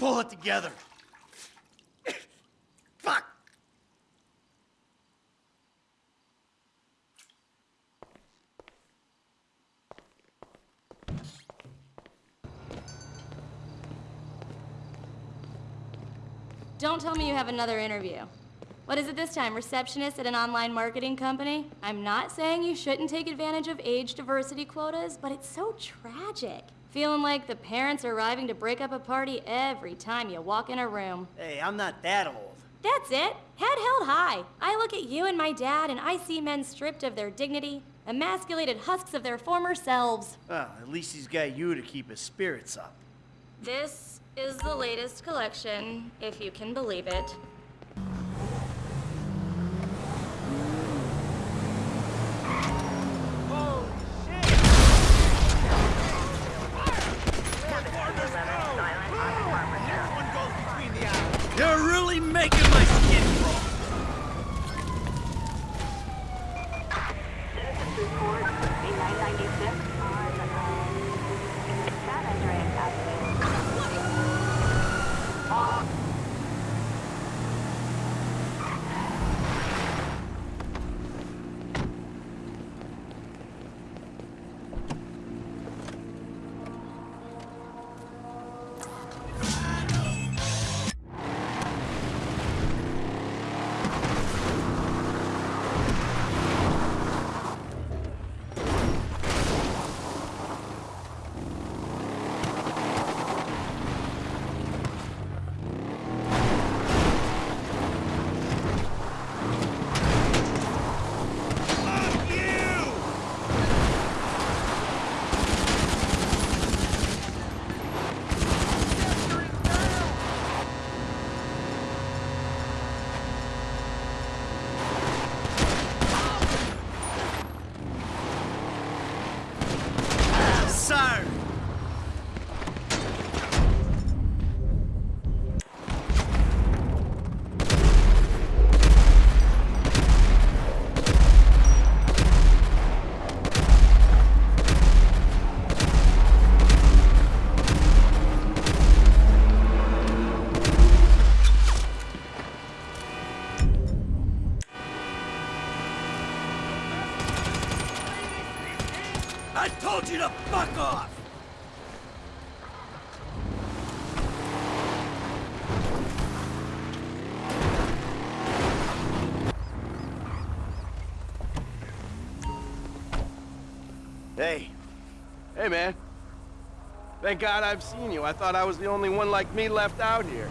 pull it together. Fuck! Don't tell me you have another interview. What is it this time, receptionist at an online marketing company? I'm not saying you shouldn't take advantage of age diversity quotas, but it's so tragic. Feeling like the parents are arriving to break up a party every time you walk in a room. Hey, I'm not that old. That's it. Head held high. I look at you and my dad and I see men stripped of their dignity, emasculated husks of their former selves. Well, at least he's got you to keep his spirits up. This is the latest collection, if you can believe it. Thank God I've seen you. I thought I was the only one like me left out here.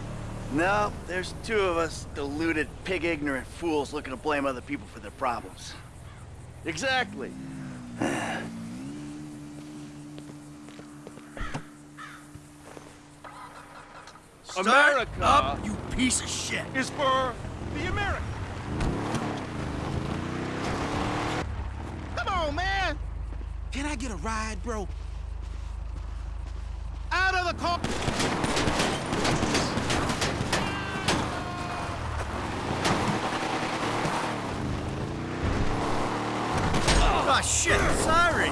no, there's two of us deluded, pig-ignorant fools looking to blame other people for their problems. Exactly. America up, you piece of shit! is for the American. Come on, man. Can I get a ride, bro? Out of the car. Oh shit, sorry!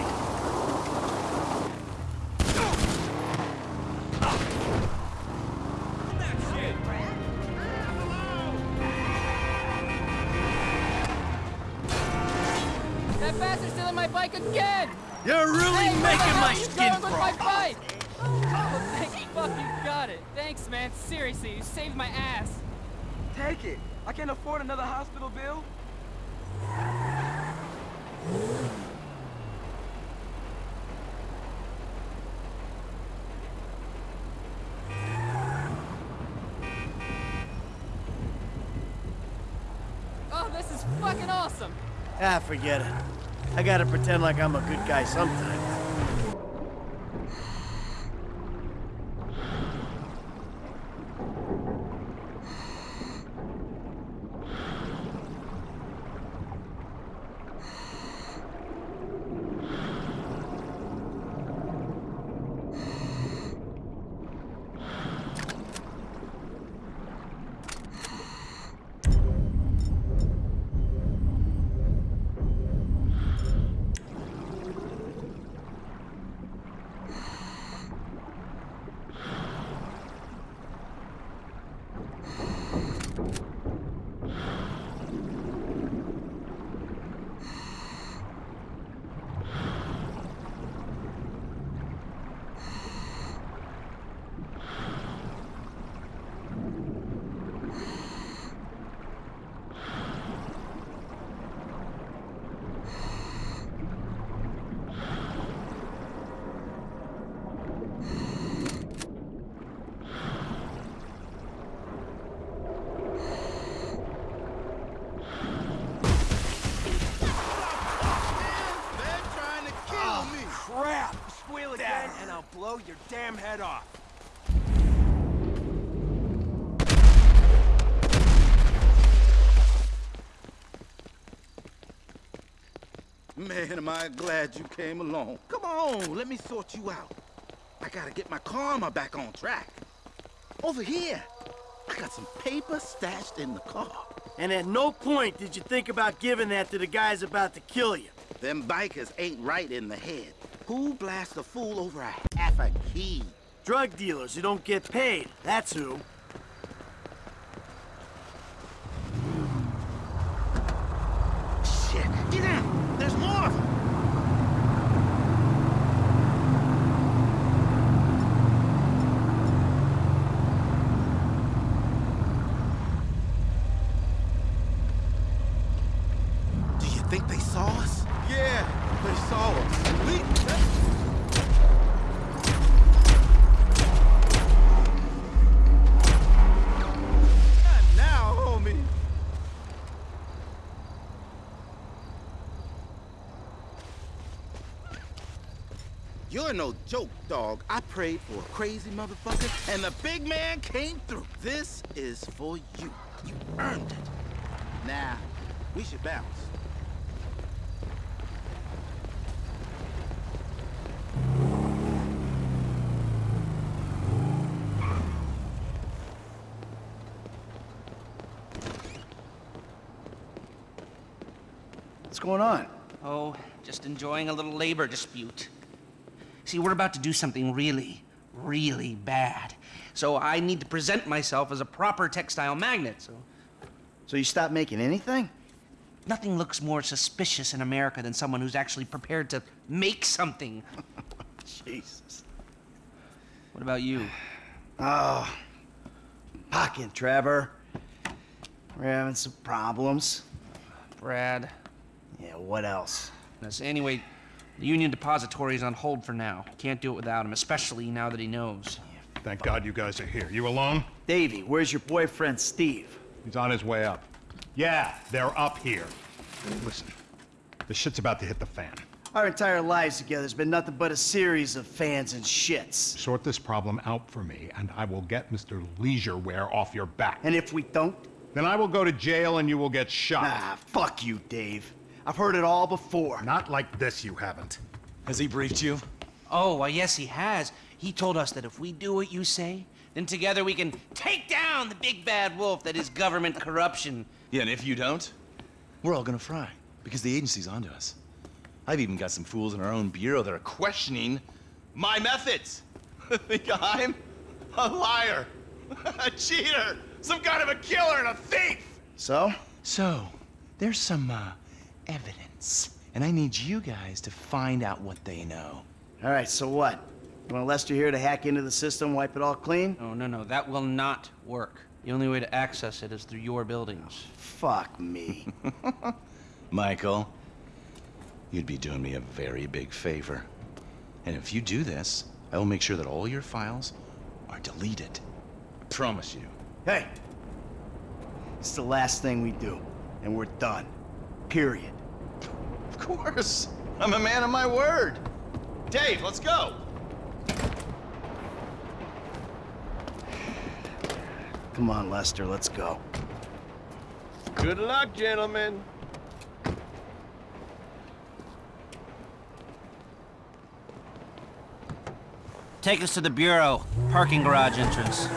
That bastard's stealing my bike again! You're really Hey, making my skin going with my crawl! Take it. I can't afford another hospital bill. Oh, this is fucking awesome. Ah, forget it. I gotta pretend like I'm a good guy sometimes. I glad you came along. Come on, let me sort you out. I gotta get my karma back on track. Over here, I got some paper stashed in the car. And at no point did you think about giving that to the guys about to kill you. Them bikers ain't right in the head. Who blasts a fool over a half a key? Drug dealers who don't get paid, that's who. Shit, get down! There's more of them! Do you think they saw us? Yeah, they saw us. We... Not now, homie. You're no joke, dog. I prayed for a crazy motherfucker, and the big man came through. This is for you. You earned it. Now, we should bounce. What's going on? Oh, just enjoying a little labor dispute. See, we're about to do something really, really bad. So I need to present myself as a proper textile magnet, so So you stop making anything? nothing looks more suspicious in America than someone who's actually prepared to make something. Jesus. What about you? Oh, pocket, Trevor. We're having some problems. Brad? Yeah, what else? Yes, Anyway, the Union Depository is on hold for now. Can't do it without him, especially now that he knows. Thank God you guys are here. You alone? Davey, where's your boyfriend, Steve? He's on his way up. Yeah, they're up here. Listen, this shit's about to hit the fan. Our entire lives together has been nothing but a series of fans and shits. Sort this problem out for me, and I will get Mr. Leisureware off your back. And if we don't, Then I will go to jail and you will get shot. ah, fuck you, Dave. I've heard it all before. Not like this, you haven't. Has he briefed you? Oh, well, yes, he has. He told us that if we do what you say, then together we can take down the big bad wolf that is government corruption. Yeah, and if you don't, we're all gonna fry because the agency's onto us. I've even got some fools in our own bureau that are questioning my methods. Think I'm a liar, a cheater, some kind of a killer and a thief. So? So, there's some uh, evidence, and I need you guys to find out what they know. All right, so what? You want Lester here to hack into the system, wipe it all clean? No, no, no, that will not work. The only way to access it is through your buildings. Fuck me. Michael, you'd be doing me a very big favor. And if you do this, I will make sure that all your files are deleted. I promise you. hey, it's the last thing we do, and we're done. Period. Of course. I'm a man of my word. Dave, let's go. Come on, Lester, let's go. Good luck, gentlemen. Take us to the Bureau, parking garage entrance.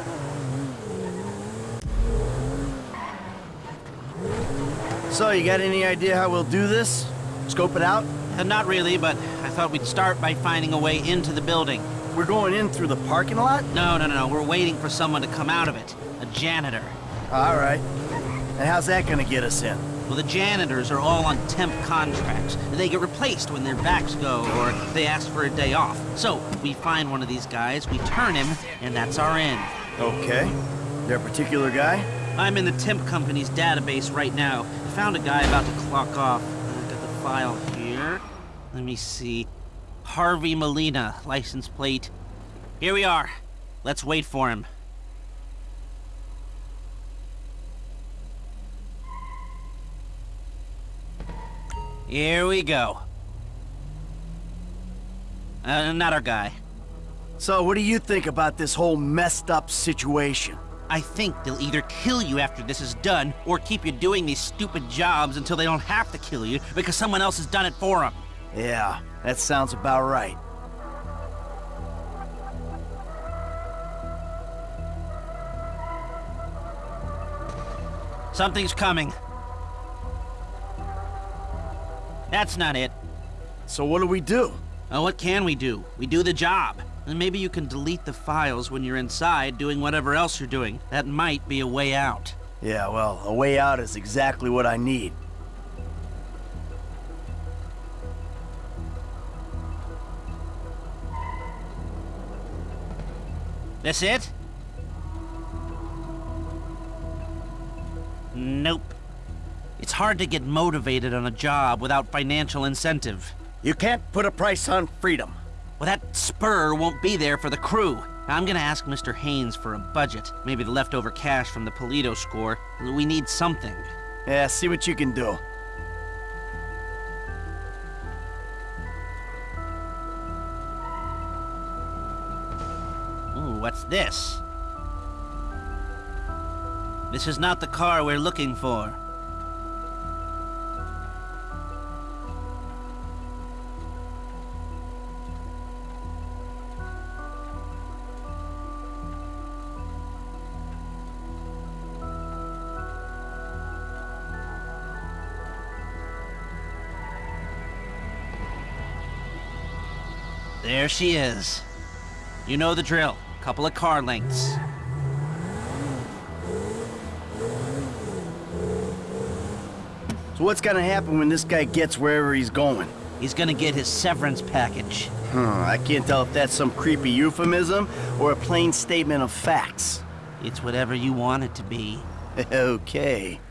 So, you got any idea how we'll do this? Scope it out? Uh, not really, but I thought we'd start by finding a way into the building. We're going in through the parking lot? No, no, no, no, we're waiting for someone to come out of it. A janitor. All right. And how's that gonna get us in? Well, the janitors are all on temp contracts. They get replaced when their backs go or they ask for a day off. So, we find one of these guys, we turn him, and that's our end. Okay. There a particular guy? I'm in the temp company's database right now. Found a guy about to clock off. I got the file here. Let me see. Harvey Molina, license plate. Here we are. Let's wait for him. Here we go. Uh, not our guy. So, what do you think about this whole messed up situation? I think they'll either kill you after this is done, or keep you doing these stupid jobs until they don't have to kill you because someone else has done it for them. Yeah, that sounds about right. Something's coming. That's not it. So what do we do? Oh, what can we do? We do the job. And maybe you can delete the files when you're inside doing whatever else you're doing. That might be a way out. Yeah, well, a way out is exactly what I need. This it? Nope. It's hard to get motivated on a job without financial incentive. You can't put a price on freedom. Well, that spur won't be there for the crew. I'm gonna ask Mr. Haines for a budget. Maybe the leftover cash from the Paleto score. We need something. Yeah, see what you can do. Ooh, what's this? This is not the car we're looking for. There she is. You know the drill. Couple of car lengths. So what's gonna happen when this guy gets wherever he's going? He's gonna get his severance package. Huh, I can't tell if that's some creepy euphemism or a plain statement of facts. It's whatever you want it to be. okay.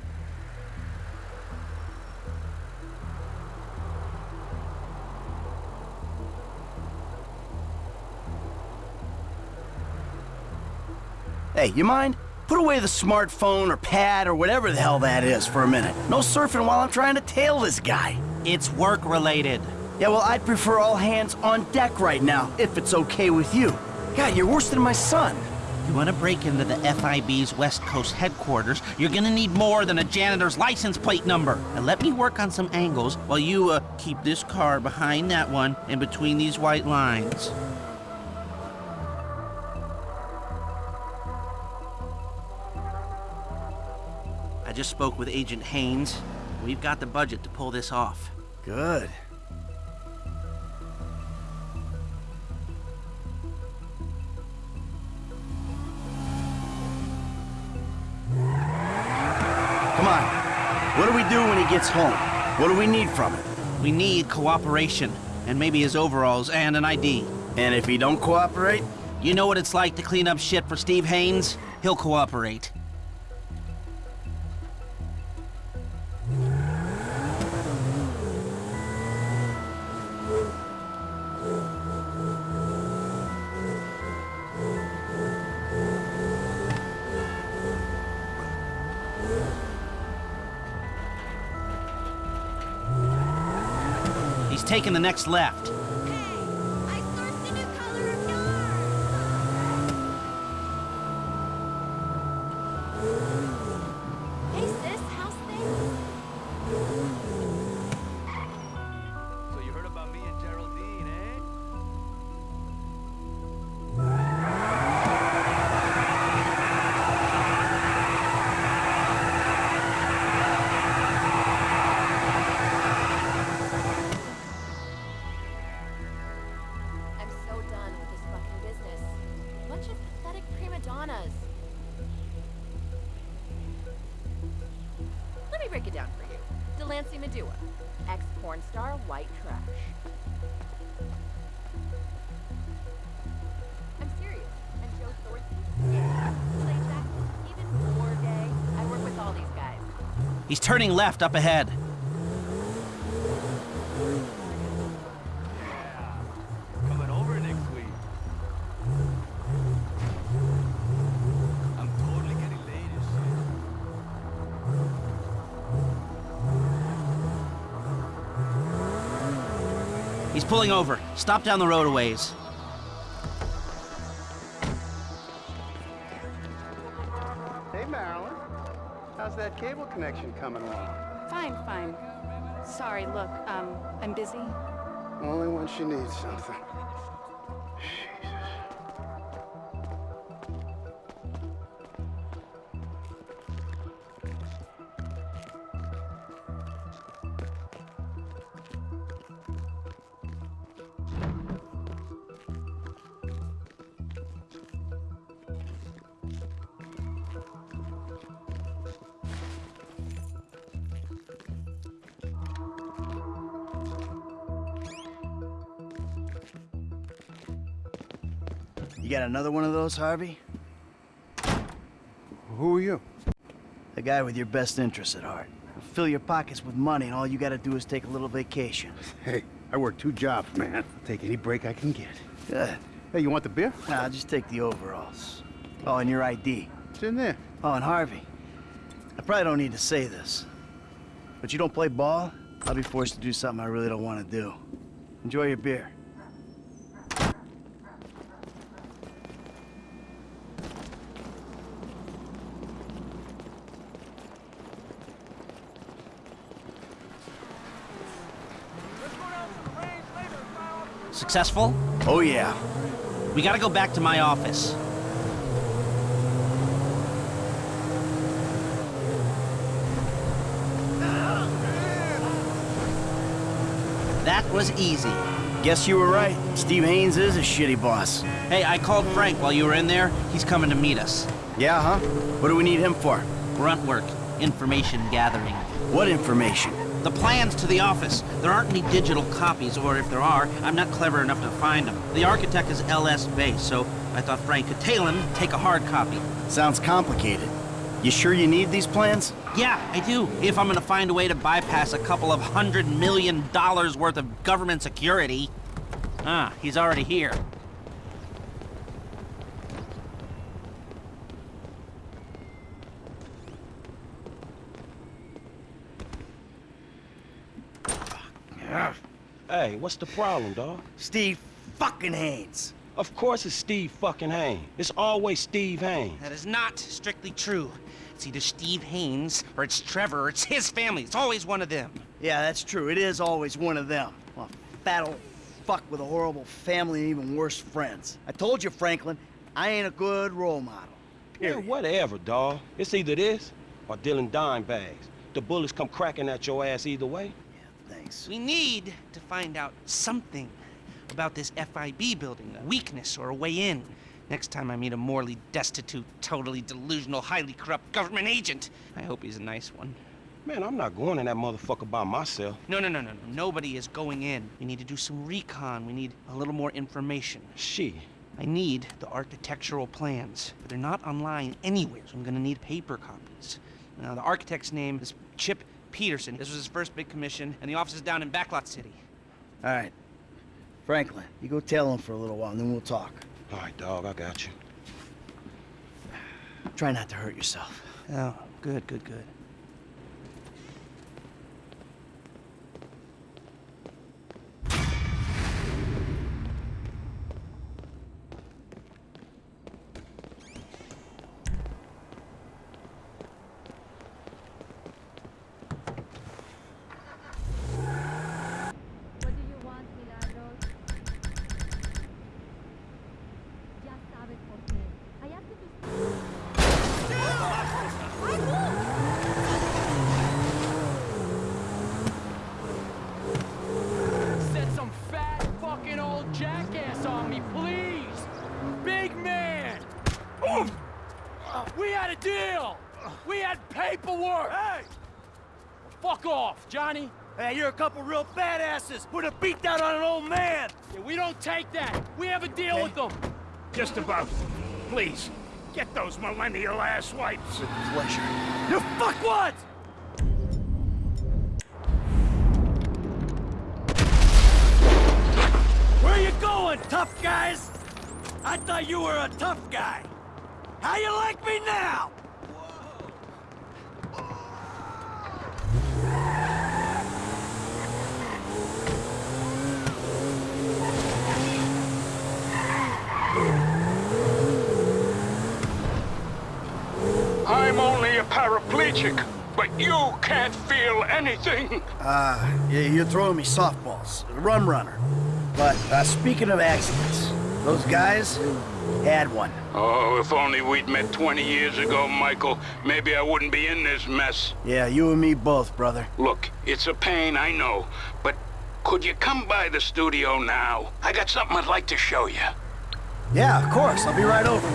Hey, you mind? Put away the smartphone or pad or whatever the hell that is for a minute. No surfing while I'm trying to tail this guy. It's work related. Yeah, well, I'd prefer all hands on deck right now, if it's okay with you. God, you're worse than my son. You want to break into the FIB's West Coast headquarters, you're gonna need more than a janitor's license plate number. Now let me work on some angles while you, uh, keep this car behind that one and between these white lines. Just spoke with Agent Haines. We've got the budget to pull this off. Good. Come on. What do we do when he gets home? What do we need from him? We need cooperation, and maybe his overalls and an ID. And if he don't cooperate? You know what it's like to clean up shit for Steve Haines? He'll cooperate. He's taking the next left. He's turning left up ahead. Coming over next week. I'm totally getting laid and shit. He's pulling over. Stop down the road a ways. Connection coming along? Fine, fine. Sorry, look, um, I'm busy. Only when she needs something. You got another one of those, Harvey? Who are you? The guy with your best interests at heart. Fill your pockets with money, and all you gotta do is take a little vacation. Hey, I work two jobs, man. I'll take any break I can get. Good. Hey, you want the beer? Nah, just take the overalls. Oh, and your ID. It's in there. Oh, and Harvey. I probably don't need to say this, but you don't play ball, I'll be forced to do something I really don't want to do. Enjoy your beer. Successful? Oh, yeah. We gotta go back to my office. That was easy. Guess you were right. Steve Haines is a shitty boss. Hey, I called Frank while you were in there. He's coming to meet us. Yeah, huh? What do we need him for? Grunt work. Information gathering. What information? The plans to the office. There aren't any digital copies, or if there are, I'm not clever enough to find them. The architect is LS Base, so I thought Frank could tail him, take a hard copy. Sounds complicated. You sure you need these plans? Yeah, I do. If I'm gonna find a way to bypass a couple of hundred million dollars worth of government security. Ah, he's already here. Hey, what's the problem, dog? Steve fucking Haines. Of course it's Steve fucking Haines. It's always Steve Haines. That is not strictly true. It's either Steve Haines, or it's Trevor, or it's his family. It's always one of them. Yeah, that's true. It is always one of them. A fat old fuck with a horrible family and even worse friends. I told you, Franklin, I ain't a good role model. Yeah, whatever, dawg. It's either this or dealing dime bags. The bullets come cracking at your ass either way. Thanks. We need to find out something about this FIB building, a weakness or a way in. Next time I meet a morally destitute, totally delusional, highly corrupt government agent, I hope he's a nice one. Man, I'm not going in that motherfucker by myself. No, no, no, no, no. Nobody is going in. We need to do some recon. We need a little more information. She. I need the architectural plans, but they're not online anywhere, so I'm gonna need paper copies. Now, the architect's name is Chip Peterson. This was his first big commission, and the office is down in Backlot City. All right. Franklin, you go tell him for a little while, and then we'll talk. All right, dog, I got you. Try not to hurt yourself. Oh, good, good, good. Please, get those millennial ass wipes. With pleasure. You fuck what? Where you going, tough guys? I thought you were a tough guy. How you like me now? I'm paraplegic, but you can't feel anything. Uh, yeah, you're throwing me softballs. Rum runner. But uh, speaking of accidents, those guys had one. Oh, if only we'd met 20 years ago, Michael, maybe I wouldn't be in this mess. Yeah, you and me both, brother. Look, it's a pain, I know, but could you come by the studio now? I got something I'd like to show you. Yeah, of course. I'll be right over.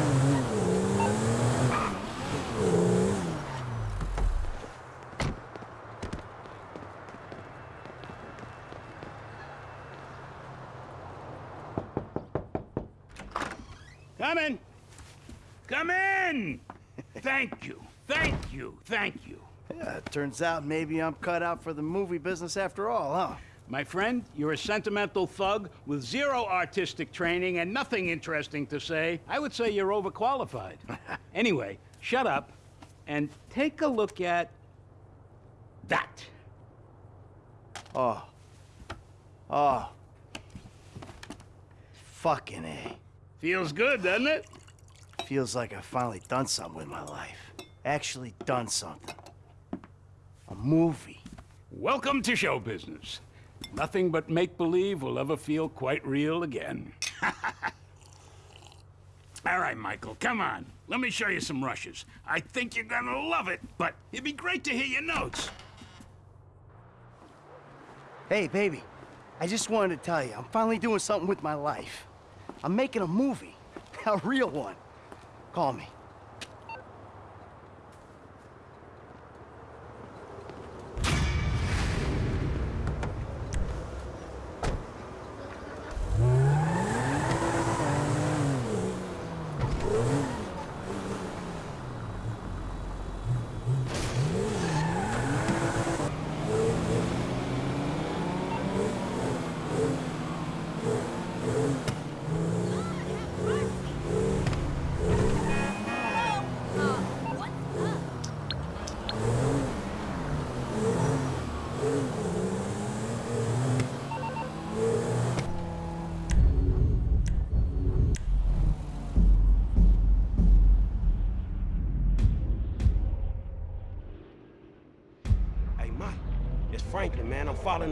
Come in. Come in! Thank you, thank you, thank you. Yeah, it turns out maybe I'm cut out for the movie business after all, huh? My friend, you're a sentimental thug with zero artistic training and nothing interesting to say. I would say you're overqualified. anyway, shut up and take a look at that. Oh. Oh. Fucking A. Feels good, doesn't it? Feels like I've finally done something with my life. Actually done something. A movie. Welcome to show business. Nothing but make-believe will ever feel quite real again. All right, Michael, come on. Let me show you some rushes. I think you're gonna love it, but it'd be great to hear your notes. Hey, baby. I just wanted to tell you, I'm finally doing something with my life. I'm making a movie. A real one. Call me.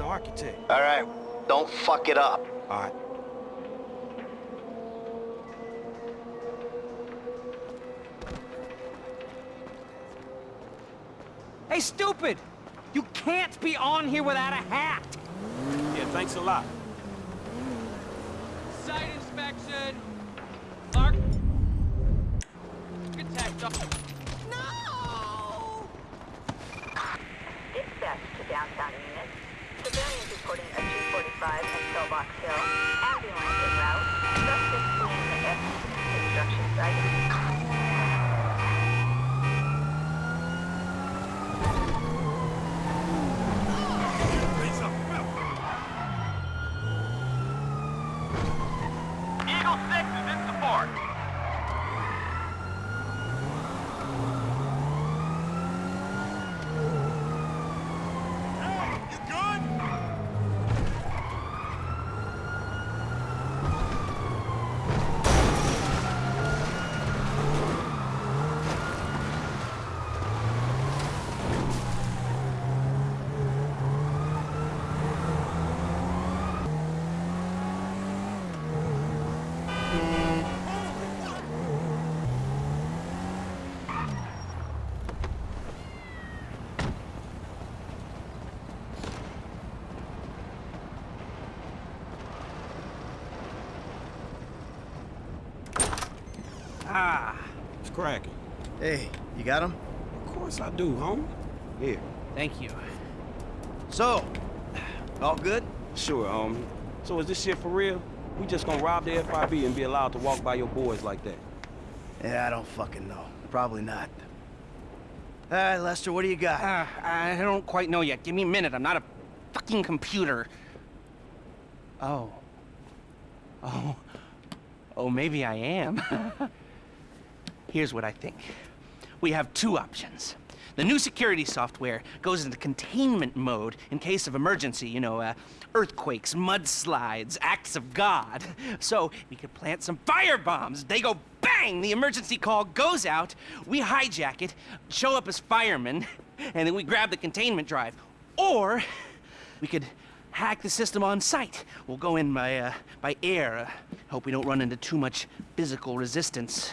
The architect. All right. Don't fuck it up. All right. Hey, stupid! You can't be on here without a hat! Yeah, thanks a lot. Site inspection! Clark? Architect. Dispatch to downtown units. Civilians reporting a 245 at Pillbox Hill. Ambulance en route. Suspect fleeing the F construction site. Eagle 6 is in support. Ah, It's cracking. Hey, you got him? Of course I do, homie. Here. thank you. So, all good? Sure, homie. So is this shit for real? We just gonna rob the FIB and be allowed to walk by your boys like that? Yeah, I don't fucking know. Probably not. All right, Lester, what do you got? Uh, I don't quite know yet. Give me a minute. I'm not a fucking computer. Oh. Oh. Oh, maybe I am. Here's what I think. We have two options. The new security software goes into containment mode in case of emergency, you know, uh, earthquakes, mudslides, acts of God. So we could plant some fire bombs. They go bang! The emergency call goes out. We hijack it, show up as firemen, and then we grab the containment drive. Or we could hack the system on site. We'll go in by, uh, by air. Uh, hope we don't run into too much physical resistance.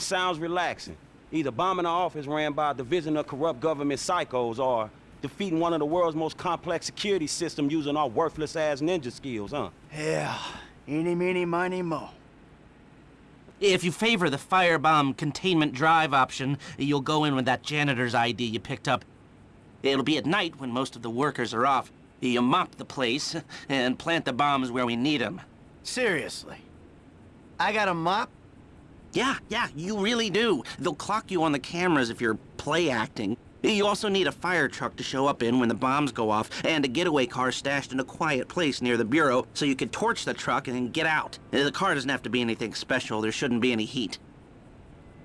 Sounds relaxing. Either bombing an office ran by a division of corrupt government psychos or defeating one of the world's most complex security systems using our worthless-ass ninja skills, huh? Yeah. Eeny, meeny, miny, mo. If you favor the firebomb containment drive option, you'll go in with that janitor's ID you picked up. It'll be at night when most of the workers are off. You mop the place and plant the bombs where we need them. Seriously? I got a mop? Yeah, yeah, you really do. They'll clock you on the cameras if you're play acting. You also need a fire truck to show up in when the bombs go off, and a getaway car stashed in a quiet place near the bureau so you can torch the truck and then get out. The car doesn't have to be anything special. There shouldn't be any heat.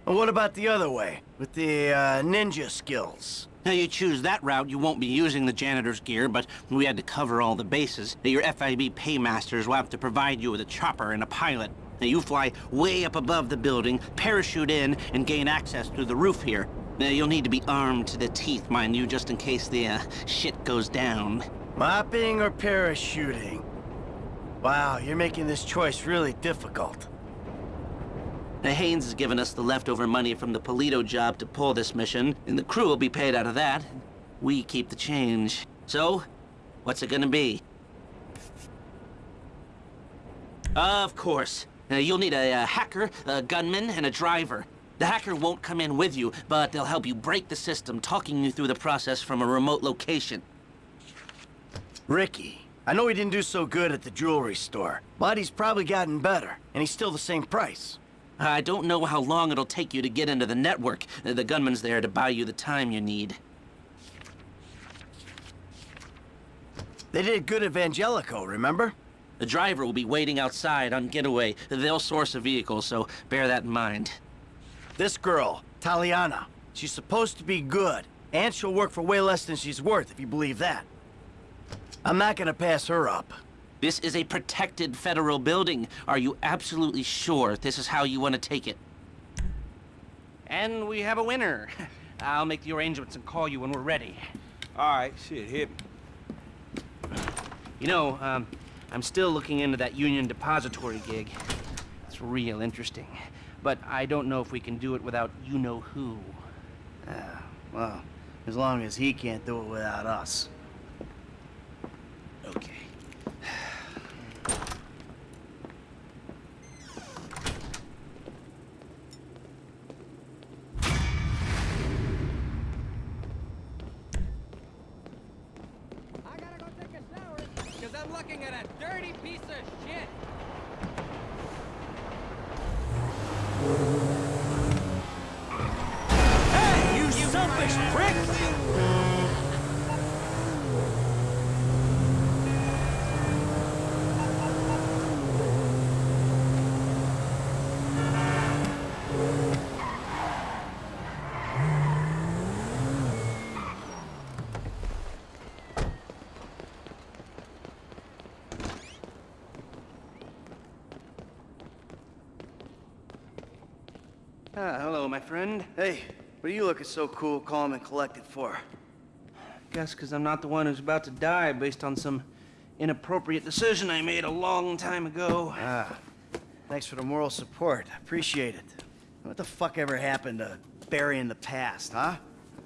What about the other way, with the uh, ninja skills? Now, you choose that route, you won't be using the janitor's gear, but we had to cover all the bases. Your FIB paymasters will have to provide you with a chopper and a pilot. Now, you fly way up above the building, parachute in, and gain access through the roof here. Now, you'll need to be armed to the teeth, mind you, just in case the uh, shit goes down. Mopping or parachuting? Wow, you're making this choice really difficult. Now, Haines has given us the leftover money from the Paleto job to pull this mission, and the crew will be paid out of that. We keep the change. So, what's it gonna be? Of course. Uh, you'll need a, a hacker, a gunman, and a driver. The hacker won't come in with you, but they'll help you break the system, talking you through the process from a remote location. Ricky, I know he didn't do so good at the jewelry store, but he's probably gotten better, and he's still the same price. I don't know how long it'll take you to get into the network. Uh, The gunman's there to buy you the time you need. They did good at Vangelico, remember? The driver will be waiting outside on getaway. They'll source a vehicle, so bear that in mind. This girl, Taliana, she's supposed to be good, and she'll work for way less than she's worth, if you believe that. I'm not gonna pass her up. This is a protected federal building. Are you absolutely sure this is how you want to take it? And we have a winner. I'll make the arrangements and call you when we're ready. All right, shit, hit me. You know, um, I'm still looking into that Union Depository gig. It's real interesting. But I don't know if we can do it without you-know-who. Ah, well, as long as he can't do it without us. Okay. Because I'm looking at a dirty piece of shit. Hello, my friend. Hey, what are you looking so cool, calm, and collected for? Guess because I'm not the one who's about to die based on some inappropriate decision I made a long time ago. Ah, thanks for the moral support. Appreciate it. What the fuck ever happened to burying the past, huh?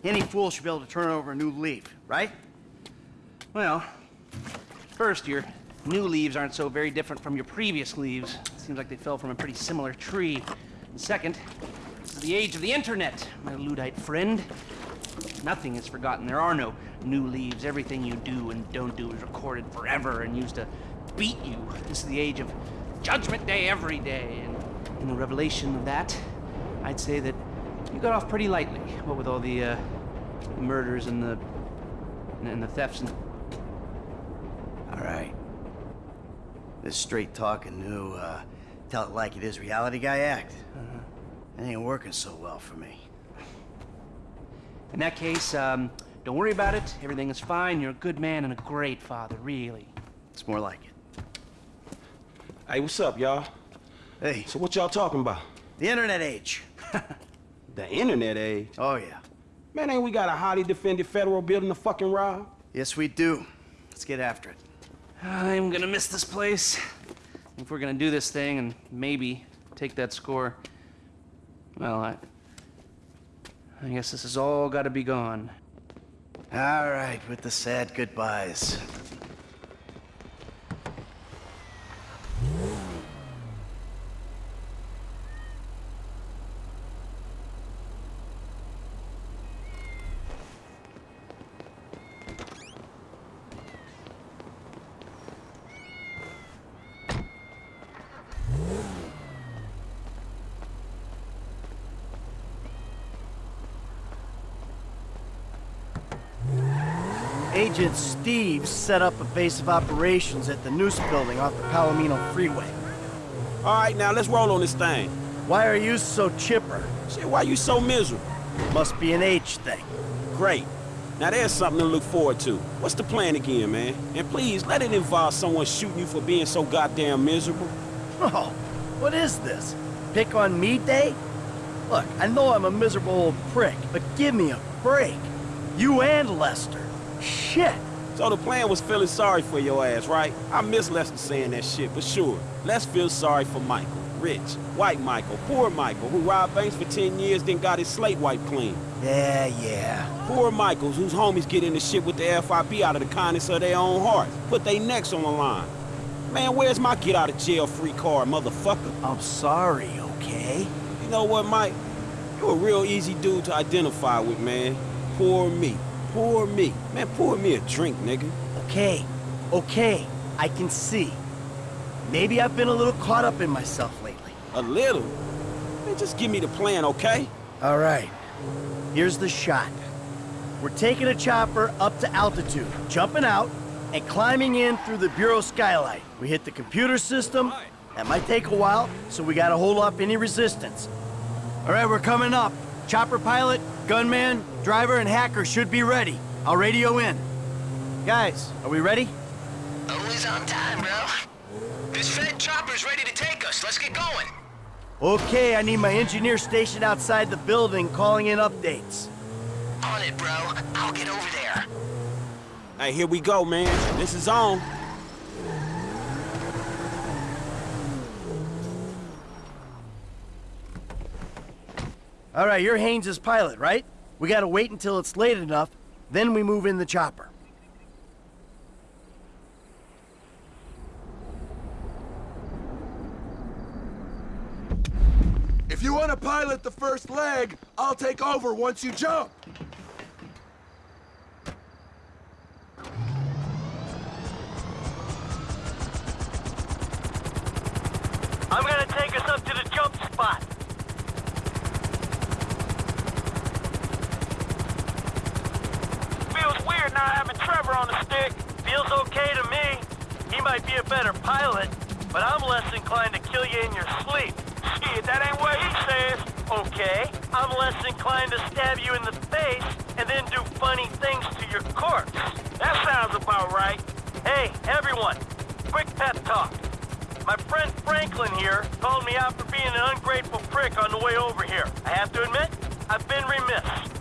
Any fool should be able to turn over a new leaf, right? Well, first, your new leaves aren't so very different from your previous leaves. Seems like they fell from a pretty similar tree. And second, the age of the internet, my Luddite friend. Nothing is forgotten. There are no new leaves. Everything you do and don't do is recorded forever and used to beat you. This is the age of Judgment Day every day. And in the revelation of that, I'd say that you got off pretty lightly. What with all the, uh, the murders and the and the thefts and All right. This straight talking new, uh, tell it like it is reality guy act. It ain't working so well for me. In that case, um, don't worry about it. Everything is fine. You're a good man and a great father, really. It's more like it. Hey, what's up, y'all? Hey. So what y'all talking about? The internet age. The internet age? Oh, yeah. Man, ain't we got a highly defended federal building to fucking rob? Yes, we do. Let's get after it. I'm gonna miss this place. If we're gonna do this thing and maybe take that score, well, I, I guess this has all got to be gone. All right, with the sad goodbyes. Agent Steve set up a base of operations at the Noose building off the Palomino Freeway. All right, now let's roll on this thing. Why are you so chipper? Shit, why you so miserable? Must be an age thing. Great. Now there's something to look forward to. What's the plan again, man? And please, let it involve someone shooting you for being so goddamn miserable. Oh, what is this? Pick on me day? Look, I know I'm a miserable old prick, but give me a break. You and Lester. Shit. So the plan was feeling sorry for your ass, right? I miss Lester saying that shit, but sure. Let's feel sorry for Michael. Rich, white Michael, poor Michael, who robbed banks for 10 years, then got his slate wiped clean. Yeah, yeah. Poor Michaels, whose homies get into shit with the FIB out of the kindness of their own hearts. Put their necks on the line. Man, where's my get out of jail free card, motherfucker? I'm sorry, okay? You know what, Mike? You're a real easy dude to identify with, man. Poor me. Poor me. Man, pour me a drink, nigga. Okay, okay, I can see. Maybe I've been a little caught up in myself lately. A little? Man, just give me the plan, okay? All right, here's the shot. We're taking a chopper up to altitude, jumping out, and climbing in through the Bureau skylight. We hit the computer system. That might take a while, so we gotta hold off any resistance. All right, we're coming up. Chopper pilot, gunman, driver, and hacker should be ready. I'll radio in. Guys, are we ready? Always on time, bro. This Fed chopper's ready to take us. Let's get going. Okay, I need my engineer stationed outside the building calling in updates. On it, bro. I'll get over there. Hey, here we go, man. This is on. All right, you're Haines's pilot, right? We gotta wait until it's late enough, then we move in the chopper. If you want to pilot the first leg, I'll take over once you jump. I'm gonna take us up to the jump spot. Feels weird not having Trevor on the stick. Feels okay to me. He might be a better pilot, but I'm less inclined to kill you in your sleep. Shit, that ain't what he says. Okay, I'm less inclined to stab you in the face and then do funny things to your corpse. That sounds about right. Hey, everyone, quick pep talk. My friend Franklin here called me out for being an ungrateful prick on the way over here. I have to admit, I've been remiss.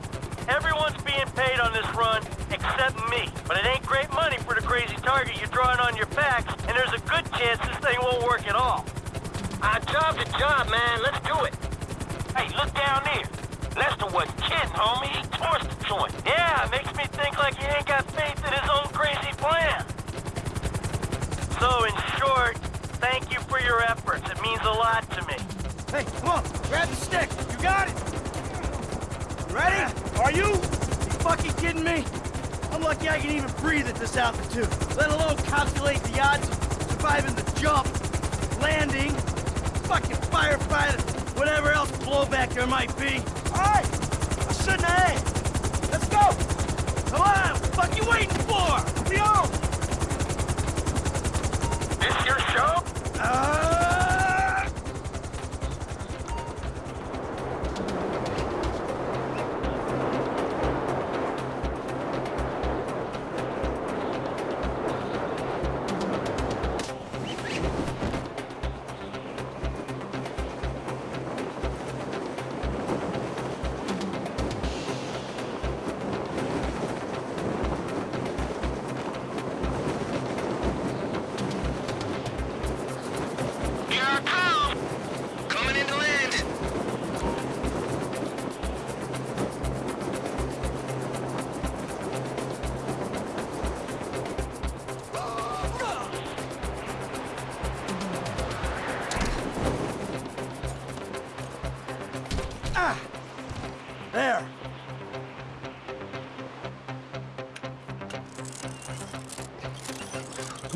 Everyone's being paid on this run except me. But it ain't great money for the crazy target you're drawing on your backs, and there's a good chance this thing won't work at all. Our job's a job, man. Let's do it. Hey, look down there. Lester wasn't kidding, homie. He torched the joint. Yeah, makes me think like he ain't got faith in his own crazy plan. So, in short, thank you for your efforts. It means a lot to me. Hey, come on, grab the stick. You got it. Ready? Are you? You fucking kidding me? I'm lucky I can even breathe at this altitude, let alone calculate the odds of surviving the jump, landing, fucking firefighter, whatever else blowback there might be. All right, I shouldn't have. Let's go. Come on, what you waiting for? We on.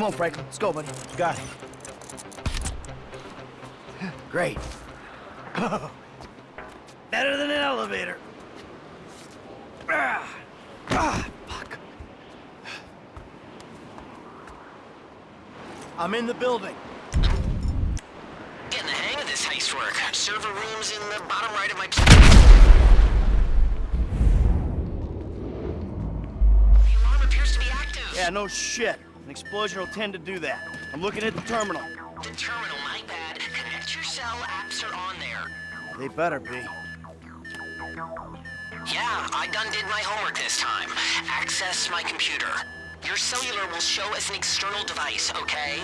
Come on, Franklin. Let's go, buddy. Got it. Great. Better than an elevator. Ah, ah, fuck. I'm in the building. Getting the hang of this heist work. Server room's in the bottom right of my... The alarm appears to be active. Yeah, no shit. Explosion will tend to do that. I'm looking at the terminal. The terminal, my bad. Connect your cell apps are on there. They better be. Yeah, I done did my homework this time. Access my computer. Your cellular will show as an external device, okay?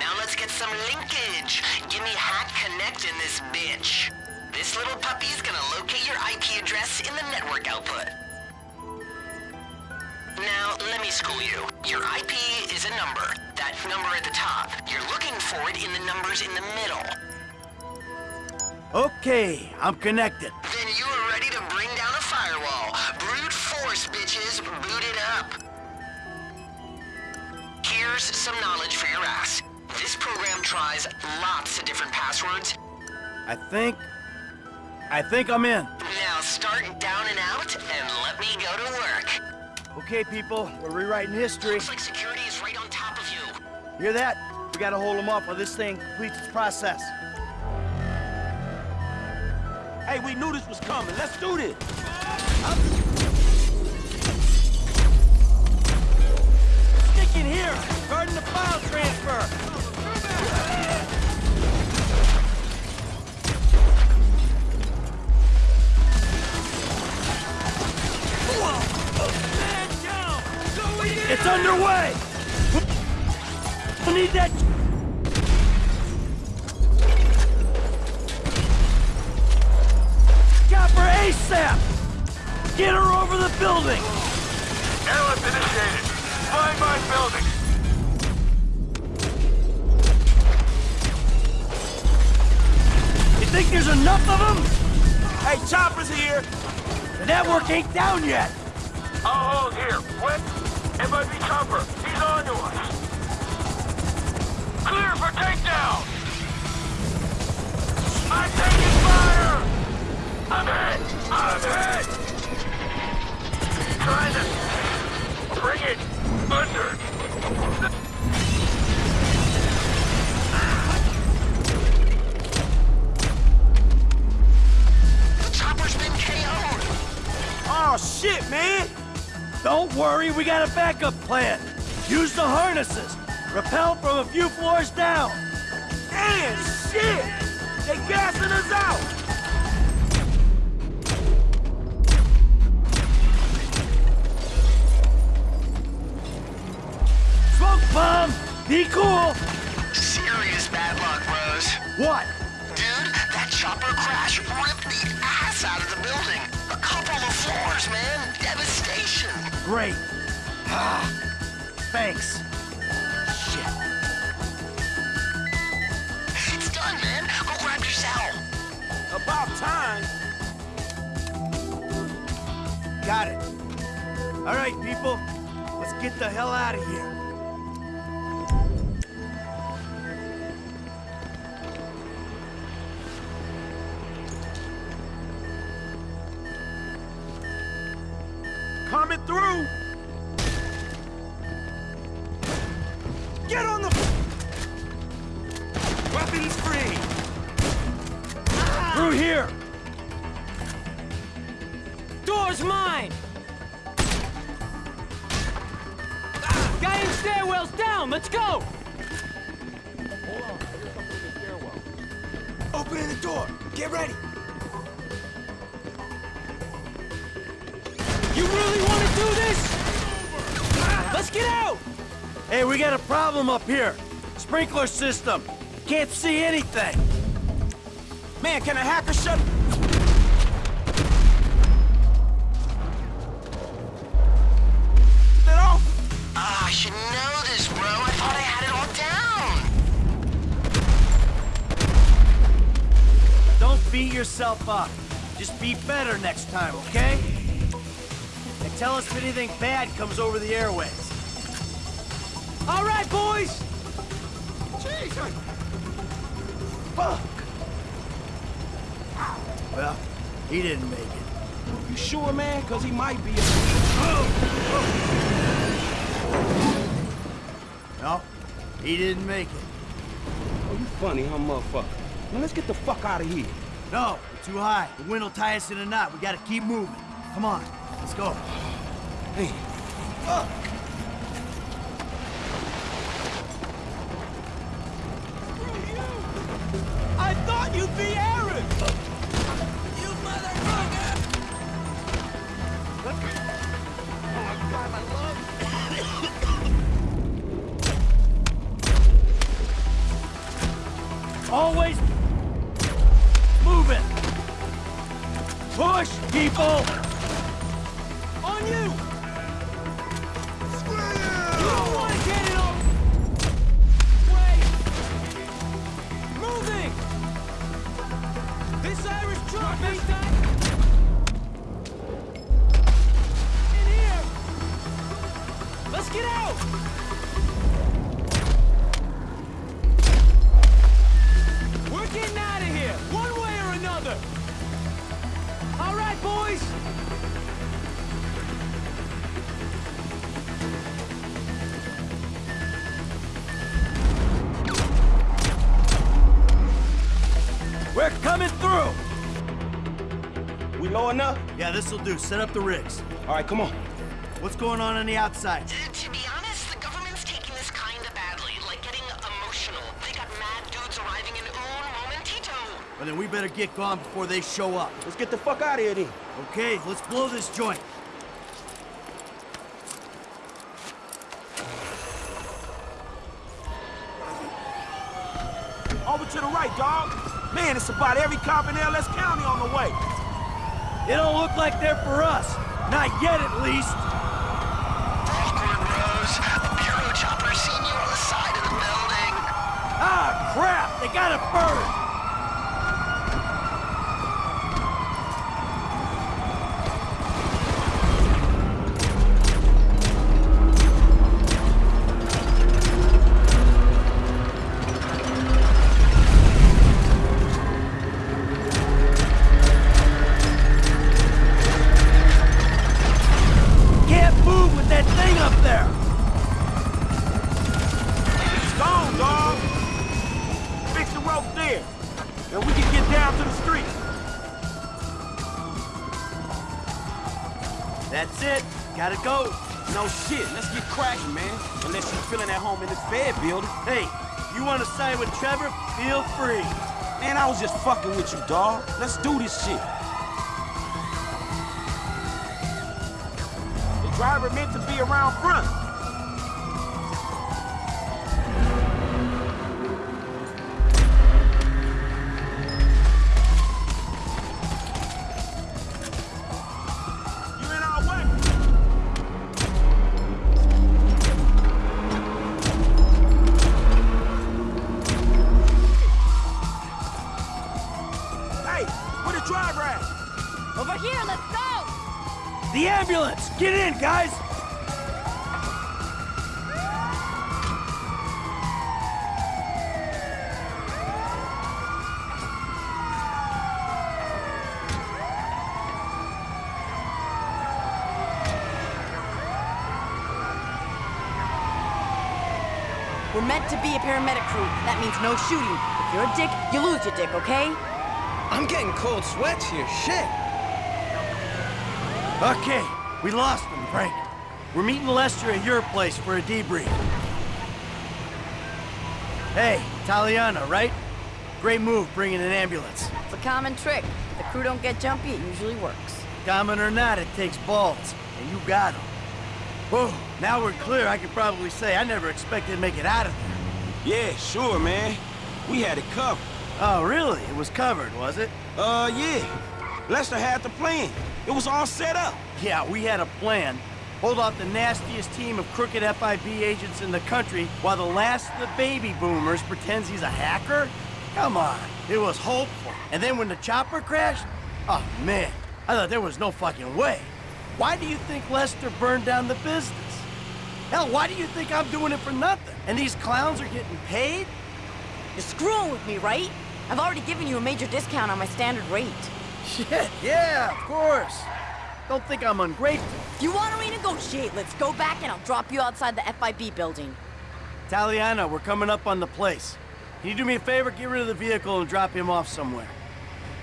Now let's get some linkage. Give me Hack Connect in this bitch. This little puppy's gonna locate your IP address in the network output. Now, let me school you. Your IP is a number. That number at the top. You're looking for it in the numbers in the middle. Okay, I'm connected. Then you are ready to bring down a firewall. Brute force, bitches. Boot it up. Here's some knowledge for your ass. This program tries lots of different passwords. I think... I think I'm in. Now start down and out, and let me go to work. Okay, people, we're rewriting history. Looks like security is right on top of you. Hear that? We gotta hold them up while this thing completes its process. Hey, we knew this was coming. Let's do this. Stick in here, guarding the file transfer. It's underway! We need that... Chopper ASAP! Get her over the building! Airlift initiated. Flying by building. You think there's enough of them? Hey, Chopper's here! The network ain't down yet! I'll hold here. Quick. It might be Chopper. He's on to us. Clear for takedown. I'm taking fire. I'm hit. I'm hit. Trying to bring it under. The chopper's been KO'd. Oh, shit, man! Don't worry, we got a backup plan. Use the harnesses. Rappel from a few floors down. And shit! They gassing us out! Smoke bomb! Be cool! Serious bad luck, Rose. What? Great. Ah, thanks. Shit. It's done, man. Go grab your cell. About time. Got it. All right, people. Let's get the hell out of here. Sprinkler system. Can't see anything. Man, can a hacker shut... Off? Ah, I should know this, bro. I thought I had it all down. Don't beat yourself up. Just be better next time, okay? And tell us if anything bad comes over the airways. All right, boys! Fuck! Well, he didn't make it. You sure, man? Cause he might be a... No, he didn't make it. Oh, you funny, huh, motherfucker? Now let's get the fuck out of here. No, we're too high. The wind will tie us in a knot. We gotta keep moving. Come on, let's go. Hey, fuck! Thought you'd We're through. We low enough? Yeah, this'll do. Set up the rigs. All right, come on. What's going on on the outside? To be honest, the government's taking this kinda badly, like getting emotional. They got mad dudes arriving in un momentito. Well, then we better get gone before they show up. Let's get the fuck out of here then. Okay, let's blow this joint. Over to the right, dog. Man, it's about every cop in LS County on the way. It don't look like they're for us. Not yet, at least. Awkward, Rose. A bureau chopper seen you on the side of the building. Ah, crap! They got a bird! With you, dog. Let's do this shit. The driver meant to be around front. Where the driver at? Over here, let's go! The ambulance! Get in, guys! We're meant to be a paramedic crew. That means no shooting. If you're a dick, you lose your dick, okay? I'm getting cold sweats here. Shit. Okay, we lost them, Frank. We're meeting Lester at your place for a debrief. Hey, Taliana, right? Great move bringing an ambulance. It's a common trick. If the crew don't get jumpy, it usually works. Common or not, it takes balls, and you got them. Whoa, now we're clear, I can probably say I never expected to make it out of there. Yeah, sure, man. We had it covered. Oh, really? It was covered, was it? Uh, yeah. Lester had the plan. It was all set up. Yeah, we had a plan. Hold off the nastiest team of crooked FIB agents in the country while the last of the baby boomers pretends he's a hacker? Come on, it was hopeful. And then when the chopper crashed, Oh, man. I thought there was no fucking way. Why do you think Lester burned down the business? Hell, why do you think I'm doing it for nothing? And these clowns are getting paid? You're screwing with me, right? I've already given you a major discount on my standard rate. Shit, yeah, of course. Don't think I'm ungrateful. If you want to renegotiate, let's go back and I'll drop you outside the FIB building. Taliana, we're coming up on the place. Can you do me a favor? Get rid of the vehicle and drop him off somewhere.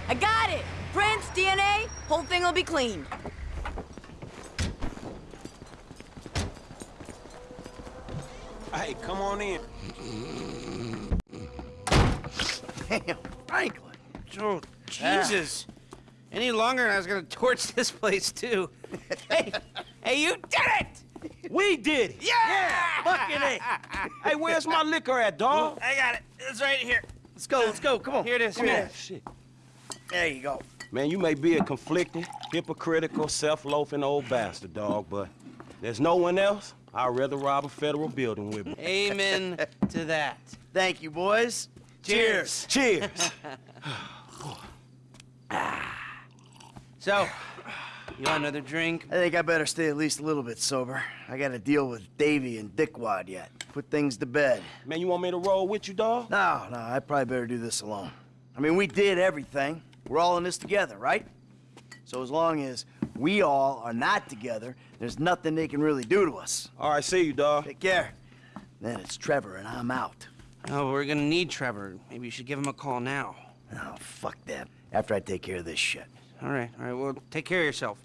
I got it! Prints, DNA, whole thing will be cleaned. Hey, come on in. Damn, Franklin. Oh, Jesus. Any longer and I was gonna torch this place too. hey, hey, you did it! We did it! Yeah! Fucking A. Hey, where's my liquor at, dog? I got it. It's right here. Let's go, let's go, come on. Here it is. Come Here here. it is. Shit. There you go. Man, you may be a conflicting, hypocritical, self-loafing old bastard, dog, but there's no one else I'd rather rob a federal building with me. Amen to that. Thank you, boys. Cheers. Cheers. So, you want another drink? I think I better stay at least a little bit sober. I gotta deal with Davy and Dickwad yet. Put things to bed. Man, you want me to roll with you, dog? No, no, I probably better do this alone. I mean, we did everything. We're all in this together, right? So as long as we all are not together, there's nothing they can really do to us. All right, see you, dog. Take care. Then it's Trevor and I'm out. Oh, we're gonna need Trevor. Maybe you should give him a call now. Oh, fuck that. After I take care of this shit. All right, all right. Well, take care of yourself.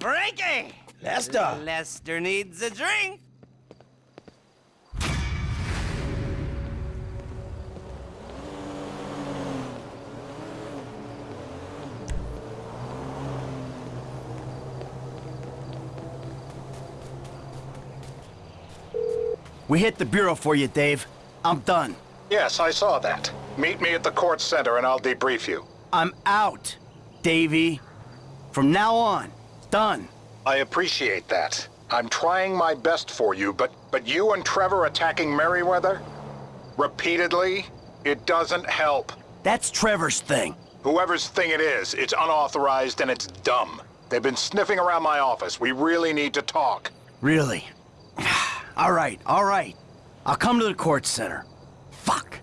Frankie! Lester! Lester needs a drink. We hit the bureau for you, Dave. I'm done. Yes, I saw that. Meet me at the court center and I'll debrief you. I'm out, Davy. From now on, done. I appreciate that. I'm trying my best for you, but, but you and Trevor attacking Merryweather? Repeatedly? It doesn't help. That's Trevor's thing. Whoever's thing it is, it's unauthorized and it's dumb. They've been sniffing around my office. We really need to talk. Really? all right, all right. I'll come to the court center. Fuck.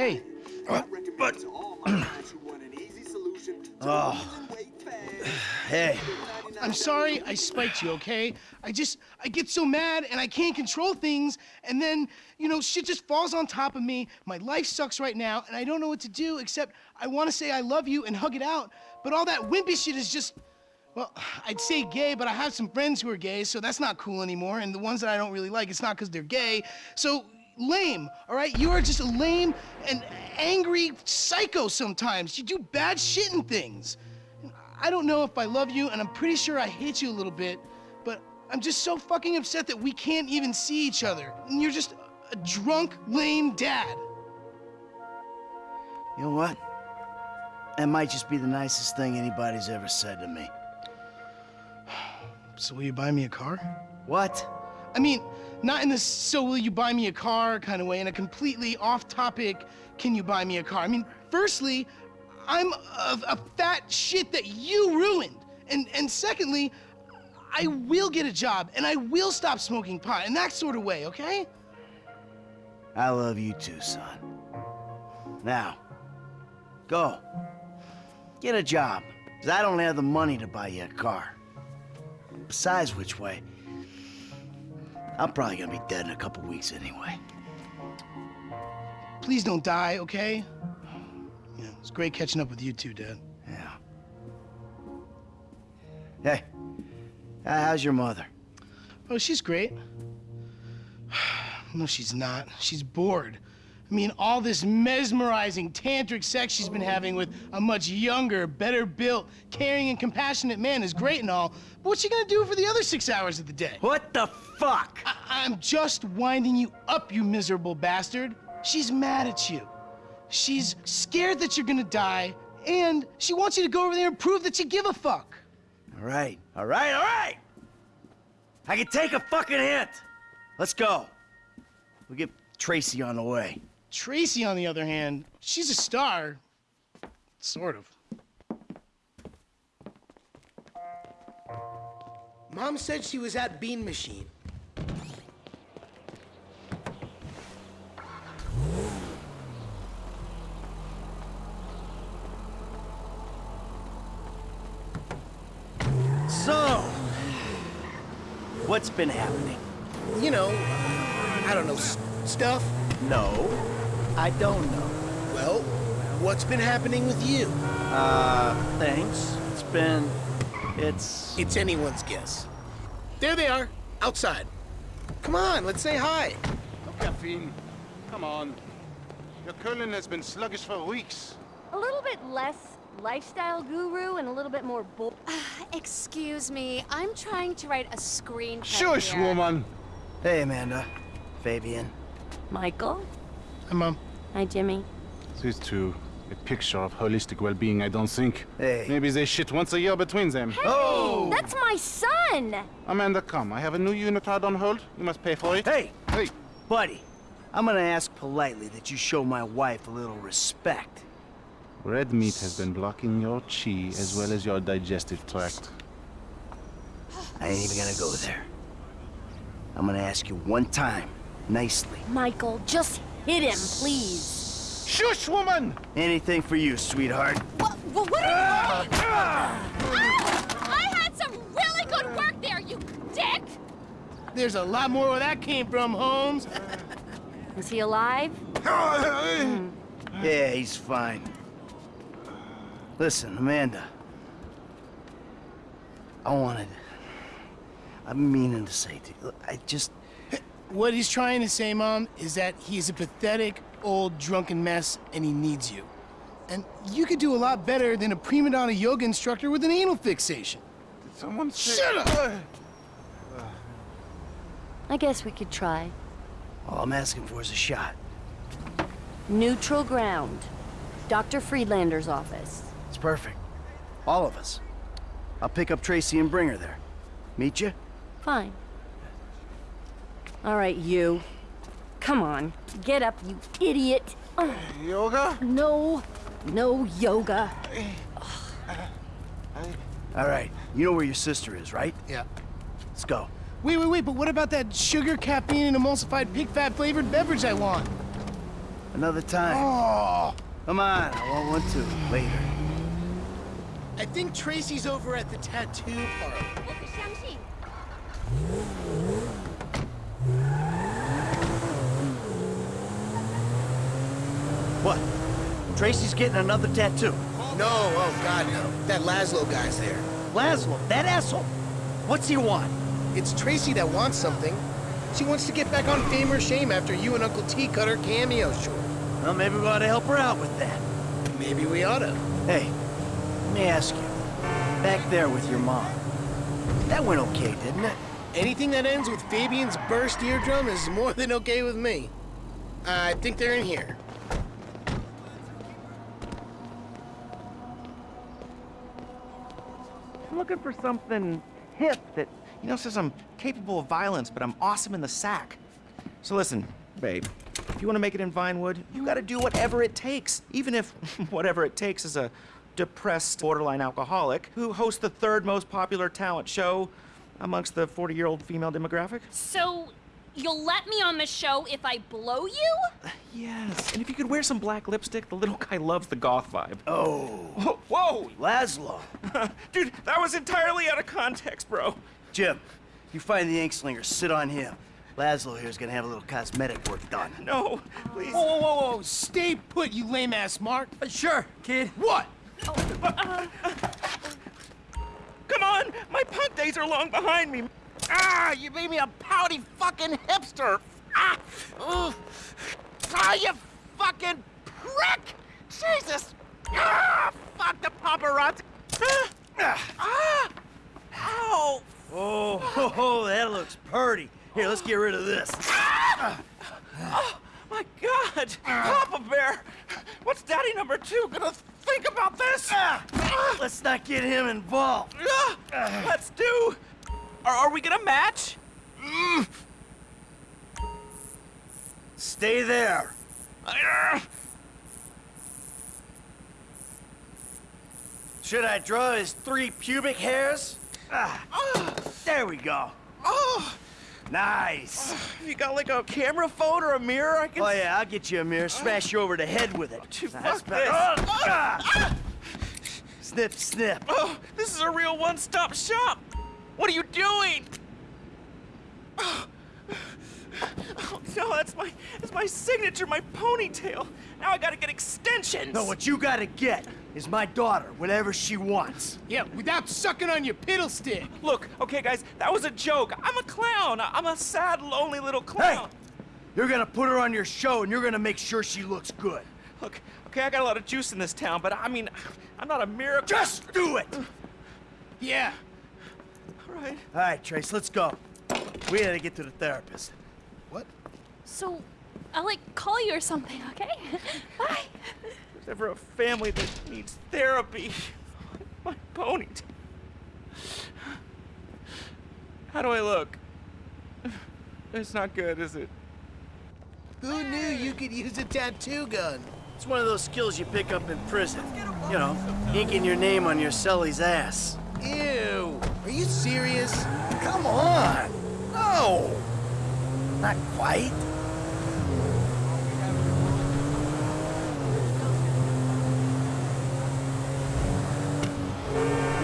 Hey. Uh, but... oh. Hey. I'm sorry I spiked you, okay? I just, I get so mad and I can't control things, and then, you know, shit just falls on top of me. My life sucks right now, and I don't know what to do except I want to say I love you and hug it out, but all that wimpy shit is just, well, I'd say gay, but I have some friends who are gay, so that's not cool anymore, and the ones that I don't really like, it's not because they're gay. So, lame, all right? You are just a lame and angry psycho sometimes. You do bad shit and things. I don't know if I love you, and I'm pretty sure I hate you a little bit, but I'm just so fucking upset that we can't even see each other. And you're just a drunk, lame dad. You know what? That might just be the nicest thing anybody's ever said to me. So will you buy me a car? What? I mean, not in the so will you buy me a car kind of way, in a completely off topic, can you buy me a car? I mean, firstly, I'm a, a fat shit that you ruined. And, and secondly, I will get a job and I will stop smoking pot in that sort of way, okay? I love you too, son. Now, go. Get a job, because I don't have the money to buy you a car. Besides which way, I'm probably gonna be dead in a couple weeks anyway. Please don't die, okay? Yeah, it's great catching up with you two, Dad. Yeah. Hey, how's your mother? Oh, she's great. no, she's not. She's bored. I mean, all this mesmerizing tantric sex she's been having with a much younger, better built, caring, and compassionate man is great and all, but what's she gonna do for the other six hours of the day? What the fuck? I- I'm just winding you up, you miserable bastard. She's mad at you. She's scared that you're gonna die, and she wants you to go over there and prove that you give a fuck. All right, all right, all right. I can take a fucking hint. Let's go. We'll get Tracy on the way. Tracy, on the other hand, she's a star. Sort of. Mom said she was at Bean Machine. So, what's been happening? You know, I don't know, s- stuff? No, I don't know. Well, what's been happening with you? Uh, thanks. It's been. It's. It's anyone's guess. There they are, outside. Come on, let's say hi. No Caffeine, come on. Your curling has been sluggish for weeks. A little bit less lifestyle guru and a little bit more bull. Excuse me, I'm trying to write a screenplay Shush, here. woman. Hey, Amanda. Fabian. Michael? Hi, Mom. Hi, Jimmy. These two, a picture of holistic well-being, I don't think. Hey. Maybe they shit once a year between them. Oh! That's my son! Amanda, come. I have a new unit unitard on hold. You must pay for it. Hey! Hey! Buddy, I'm gonna ask politely that you show my wife a little respect. Red meat has been blocking your chi as well as your digestive tract. I ain't even gonna go there. I'm gonna ask you one time, nicely. Michael, just hit him, please. Shush, woman! Anything for you, sweetheart. What, what, what are you doing? Ah! I had some really good work there, you dick! There's a lot more where that came from, Holmes. Is he alive? Yeah, he's fine. Listen, Amanda. I wanted. I'm meaning to say to you. I just. What he's trying to say, Mom, is that he's a pathetic, old, drunken mess, and he needs you. And you could do a lot better than a prima donna yoga instructor with an anal fixation. Did someone say... Shut up! I guess we could try. All I'm asking for is a shot. Neutral ground. Dr. Friedlander's office. It's perfect. All of us. I'll pick up Tracy and bring her there. Meet you? Fine. All right, you. Come on, get up, you idiot. Ugh. Yoga? No, no yoga. All right. You know where your sister is, right? Yeah. Let's go. Wait, wait, wait, but what about that sugar, caffeine, and emulsified pig fat flavored beverage I want? Another time. Oh! Come on. I want one too. Later. I think Tracy's over at the tattoo parlor. What? Tracy's getting another tattoo. No, oh god no. That Lazlow guy's there. Lazlow, that asshole. What's he want? It's Tracy that wants something. She wants to get back on fame or shame after you and Uncle T cut her cameo short. Well, maybe we ought to help her out with that. Maybe we ought to. Hey, let me ask you. Back there with your mom. That went okay, didn't it? Anything that ends with Fabian's burst eardrum is more than okay with me. I think they're in here. Looking for something hip that, you know, says I'm capable of violence, but I'm awesome in the sack. So listen, babe, if you want to make it in Vinewood, you got to do whatever it takes, even if whatever it takes is a depressed borderline alcoholic who hosts the third most popular talent show amongst the 40-year-old female demographic. So, you'll let me on the show if I blow you? Yes, and if you could wear some black lipstick, the little guy loves the goth vibe. Oh. Whoa, whoa! Lazlow. Dude, that was entirely out of context, bro. Jim, you find the ink slinger, sit on him. Lazlow here's gonna have a little cosmetic work done. No, please. Whoa, whoa, whoa, whoa. Stay put, you lame ass Mark. Uh, sure, kid. What? Come on! My punk days are long behind me. Ah, you made me a pouty fucking hipster. Ah, ooh. ah you fucking prick! Jesus! Ah, fuck the paparazzi. Ah, ah, ow! Oh, ho, ho, that looks purty. Here, let's get rid of this. Oh, my God! Papa Bear! What's Daddy number two gonna think about this? Let's not get him involved. Ah, Let's do. Are, are we gonna match? Mm. Stay there. Should I draw his three pubic hairs? Ah, there we go. Oh, Nice. you got like a camera phone or a mirror I can. Oh yeah, I'll get you a mirror. Smash you over the head with it. That's fuck better. this. Ah. Snip, snip. Oh, this is a real one-stop shop. What are you doing? Oh, oh, no, that's my that's my signature, my ponytail. Now I gotta get extensions. No, what you gotta get is my daughter, whatever she wants. Yeah, without sucking on your piddle stick. Look, okay, guys, that was a joke. I'm a clown. I'm a sad, lonely little clown. Hey, You're gonna put her on your show and you're gonna make sure she looks good. Look, okay, I got a lot of juice in this town, but I mean, I'm not a miracle. Just do it! Yeah. All right. All right, Trace, let's go. We gotta get to the therapist. What? So, I'll like call you or something, okay? Bye. There's ever a family that needs therapy. My ponytail. How do I look? It's not good, is it? Who knew you could use a tattoo gun? It's one of those skills you pick up in prison. You know, inking your name on your cellie's ass. Ew. Are you serious? Come on! No! Not quite.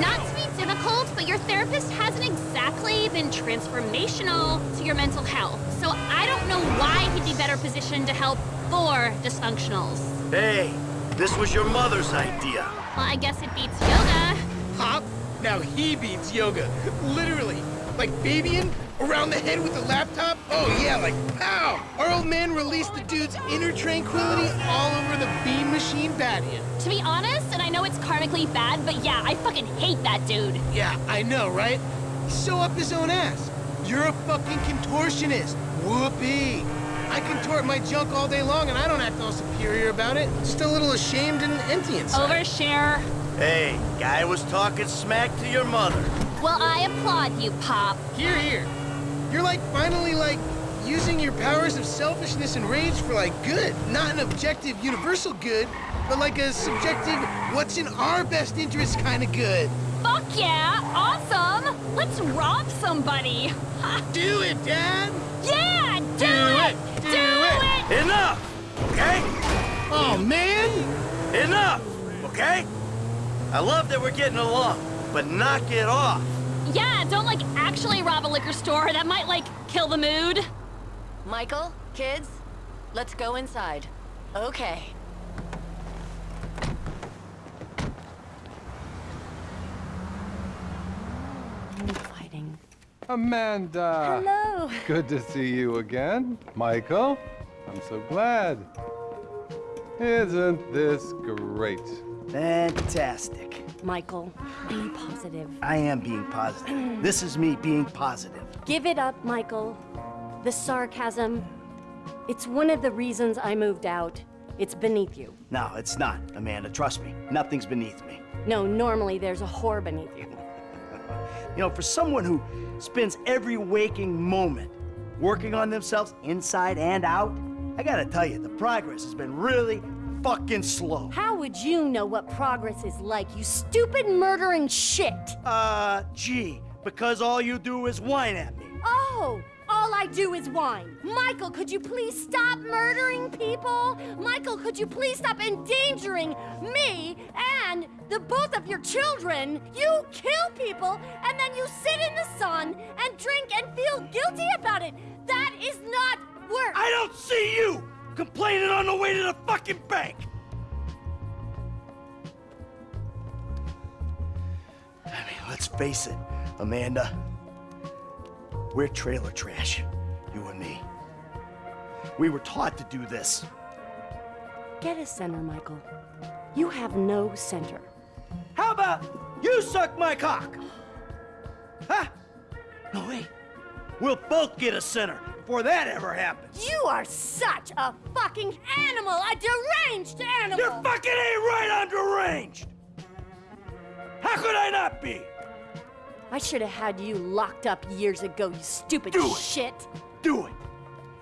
Not to be difficult, but your therapist hasn't exactly been transformational to your mental health. So I don't know why he'd be better positioned to help four dysfunctionals. Hey, this was your mother's idea. Well, I guess it beats yoga. Pop? Now he beats yoga. Literally. Like babying around the head with the laptop? Oh yeah, like pow! Our old man released the dude's inner tranquility all over the Bean Machine patio. To be honest, and I know it's karmically bad, but yeah, I fucking hate that dude. Yeah, I know, right? He's so up his own ass. You're a fucking contortionist. Whoopee. I contort my junk all day long and I don't act all superior about it. Just a little ashamed and empty inside. Overshare. Hey, guy was talking smack to your mother. Well, I applaud you, Pop. Here, here. You're like finally like using your powers of selfishness and rage for like good. Not an objective universal good, but like a subjective what's in our best interest kind of good. Fuck yeah! Awesome! Let's rob somebody! Do it, Dad! Yeah! Do, it! Do, it! Enough! Okay? Oh, man! Enough! Okay? I love that we're getting along, but knock it off. Yeah, don't like actually rob a liquor store. That might like kill the mood. Michael, kids, let's go inside. Okay. Fighting. Amanda! Hello. Good to see you again. Michael, I'm so glad. Isn't this great? Fantastic. Michael, be positive. I am being positive. This is me being positive. Give it up, Michael. The sarcasm, it's one of the reasons I moved out. It's beneath you. No, it's not, Amanda. Trust me. Nothing's beneath me. No, normally there's a whore beneath you. You know, for someone who spends every waking moment working on themselves inside and out, I gotta tell you, the progress has been really fucking slow. How would you know what progress is like, you stupid murdering shit? Uh, gee, because all you do is whine at me. Oh, all I do is whine. Michael, could you please stop murdering people? Michael, could you please stop endangering me and the both of your children? You kill people and then you sit in the sun and drink and feel guilty about it. That is not work! I don't see you complaining on the way to the fucking bank! I mean, let's face it, Amanda. We're trailer trash, you and me. We were taught to do this. Get a center, Michael. You have no center. How about you suck my cock? Huh? No, wait. We'll both get a center before that ever happens. You are such a fucking animal! A deranged animal! You're fucking ain't right on deranged! How could I not be? I should have had you locked up years ago, you stupid Do it. shit! Do it!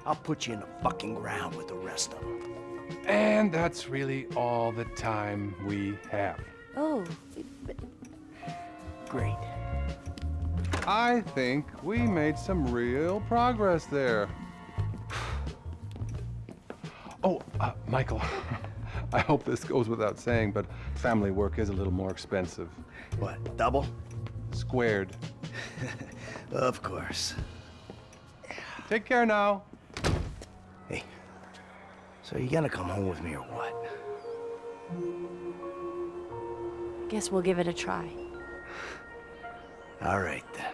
I'll put you in the fucking ground with the rest of them. And that's really all the time we have. Oh, but Great. I think we made some real progress there. Oh, uh, Michael, I hope this goes without saying, but family work is a little more expensive. What, double? Squared. Of course. Take care now. Hey, so you gonna come home with me or what? guess we'll give it a try. All right, then.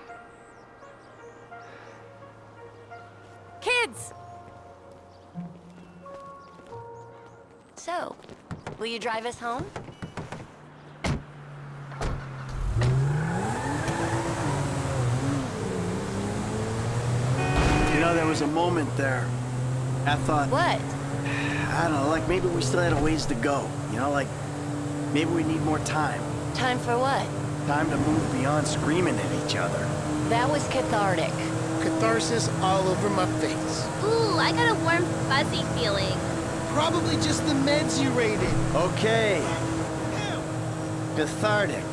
Kids! So, will you drive us home? You know, there was a moment there. I thought, What? I don't know, like maybe we still had a ways to go. You know, like maybe we need more time. Time for what? Time to move beyond screaming at each other. That was cathartic. Catharsis all over my face. Ooh, I got a warm, fuzzy feeling. Probably just the meds you rated. Okay. Cathartic.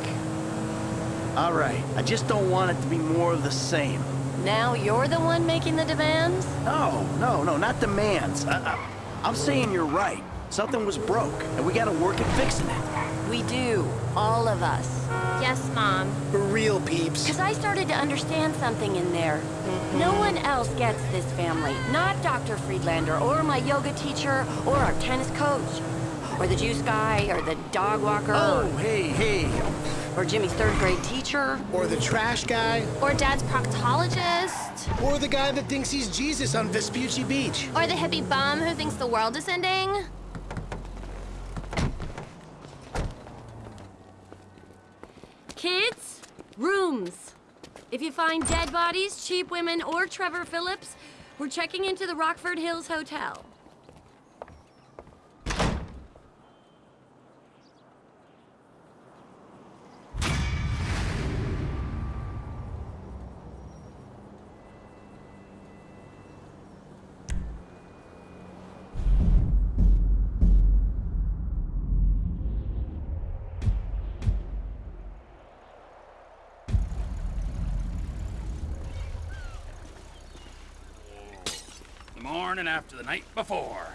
All right. I just don't want it to be more of the same. Now you're the one making the demands? No, no, no, not demands. I, I, I'm saying you're right. Something was broke, and we gotta work at fixing it. We do. All of us. Yes, Mom. For real, peeps. Because I started to understand something in there. No one else gets this family. Not Dr. Friedlander, or my yoga teacher, or our tennis coach, or the juice guy, or the dog walker. Oh, hey, hey. Or Jimmy's third grade teacher. Or the trash guy. Or Dad's proctologist. Or the guy that thinks he's Jesus on Vespucci Beach. Or the hippie bum who thinks the world is ending. Kids, rooms. If you find dead bodies, cheap women, or Trevor Philips, we're checking into the Rockford Hills Hotel. The morning after the night before.